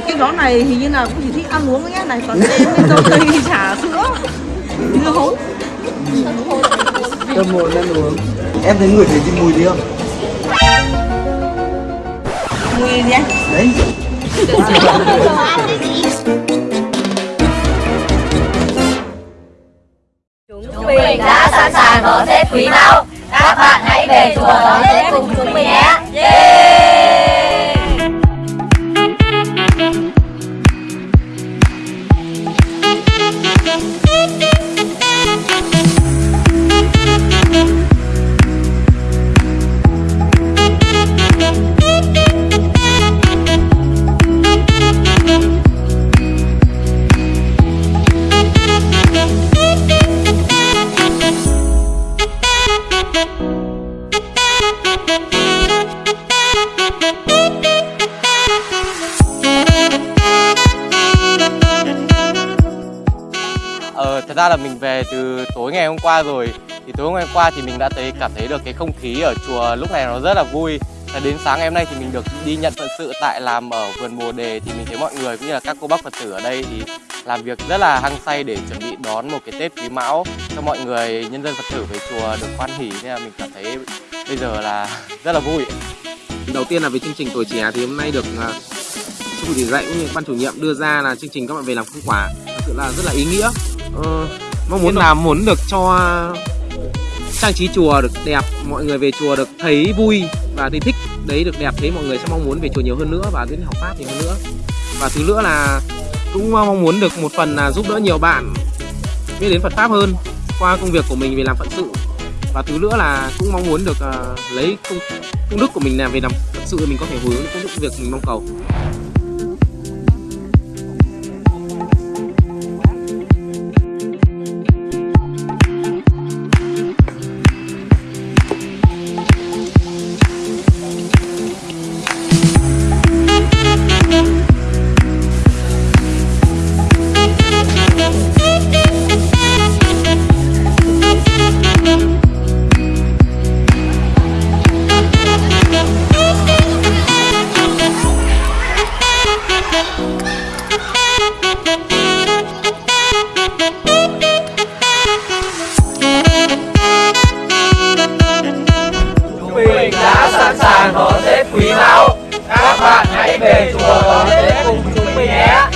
cái gió này hình như là cũng chỉ thích ăn uống nhé này còn em với dâu tây trà sữa dưa hấu Tâm hồn ăn uống Em thấy người thấy cái mùi gì không? mùi gì anh Đấy Chúng mình đã sẵn sàng đón Tết Quý Mão. Các bạn hãy về chùa đón Tết cùng chúng mình nhé. Ờ, thật ra là mình về từ tối ngày hôm qua rồi. Thì tối ngày hôm qua thì mình đã thấy cảm thấy được cái không khí ở chùa lúc này nó rất là vui. Và đến sáng ngày hôm nay thì mình được đi nhận phận sự tại làm ở vườn bồ đề thì mình thấy mọi người cũng như là các cô bác phật tử ở đây thì làm việc rất là hăng say để chuẩn bị đón một cái tết quý mão cho mọi người nhân dân phật tử về chùa được hoan hỉ nên là mình cảm thấy bây giờ là rất là vui. Đầu tiên là về chương trình tuổi trẻ thì hôm nay được uh, chủ chỉ dạy cũng như ban chủ nhiệm đưa ra là chương trình các bạn về làm không quả. Thật sự là rất là ý nghĩa. Ờ, mong muốn là muốn được cho trang trí chùa được đẹp mọi người về chùa được thấy vui và thấy thích. Đấy được đẹp thế mọi người sẽ mong muốn về chùa nhiều hơn nữa và đến học pháp nhiều hơn nữa. Và thứ nữa là cũng mong muốn được một phần là giúp đỡ nhiều bạn biết đến Phật pháp hơn qua công việc của mình về làm phận sự và thứ nữa là cũng mong muốn được uh, lấy công, công đức của mình làm về làm thật sự mình có thể hướng công đức việc mình mong cầu. về chùa đón Tết cùng chúng mình nhé.